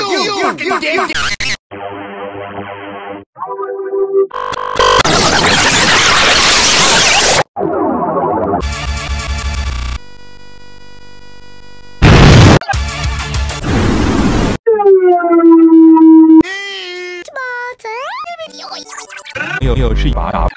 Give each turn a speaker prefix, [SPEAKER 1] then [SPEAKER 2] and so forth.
[SPEAKER 1] you, you, you, 又又是一把。